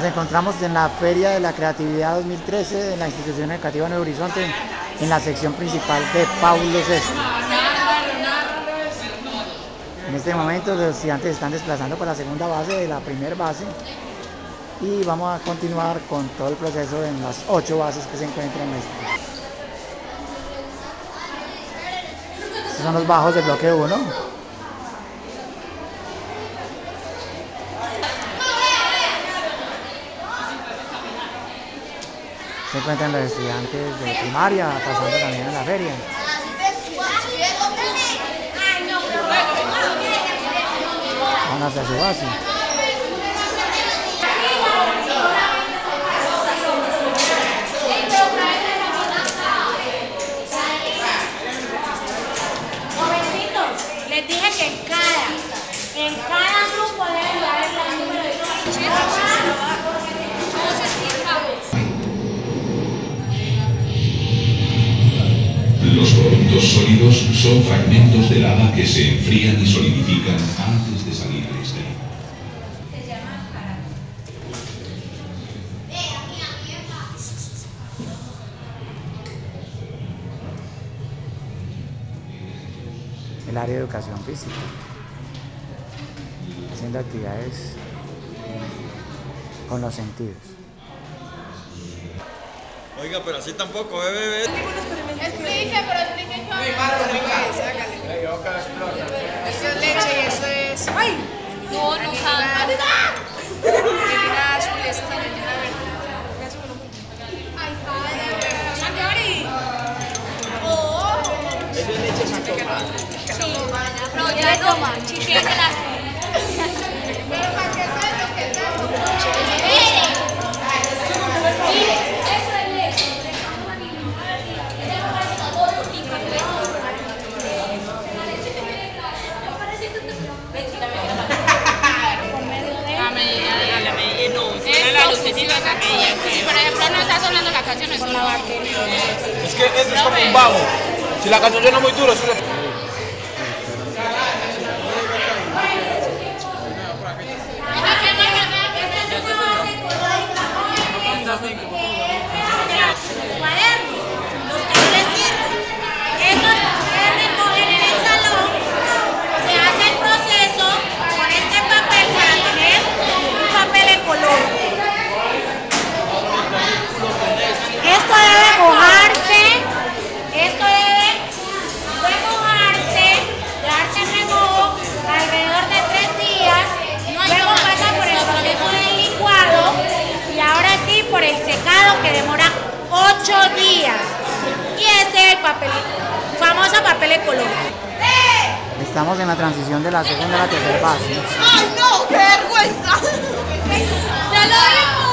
Nos encontramos en la Feria de la Creatividad 2013 de la Institución Educativa Nuevo Horizonte en la sección principal de Paulo VI. En este momento los estudiantes están desplazando para la segunda base de la primera base y vamos a continuar con todo el proceso en las ocho bases que se encuentran en este. Estos son los bajos del bloque 1. Se encuentran los estudiantes de primaria pasando también en la feria. Van hacia su base. les dije que en cada, en cada Los productos sólidos son fragmentos de lava que se enfrían y solidifican antes de salir al exterior. el área de educación física, haciendo actividades con los sentidos. Oiga, pero así tampoco, ve, ve. Explique, pero explique Esto es leche y eso es. ¡Ay! No, no sabe. Gallina azul, esa es la gallina verde. ¡Ay, padre! ¡Oh! Eso es leche sacomada. No, ya toma. Si por ejemplo no está sonando la canción, es una batería. Es que esto es como un bajo. Si la canción suena muy duro, suena... cuadernos, ocho días. Y este es el papel, famoso papel de color. Estamos en la transición de la segunda a la tercera base. ¡Ay, no! ¡Qué vergüenza! ¡Ya lo vimos!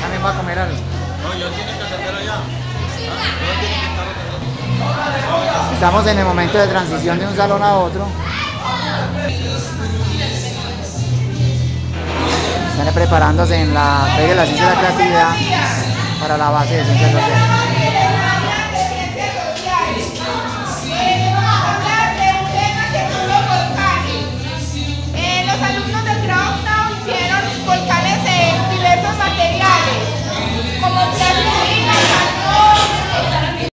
También va a comer algo. No, yo tiene que atender allá. Yo tiene que estar atendiendo. Estamos en el momento de transición de un salón a otro. Preparándose en la de la Ciencia y la Creatividad para la base de Ciencias Sociales.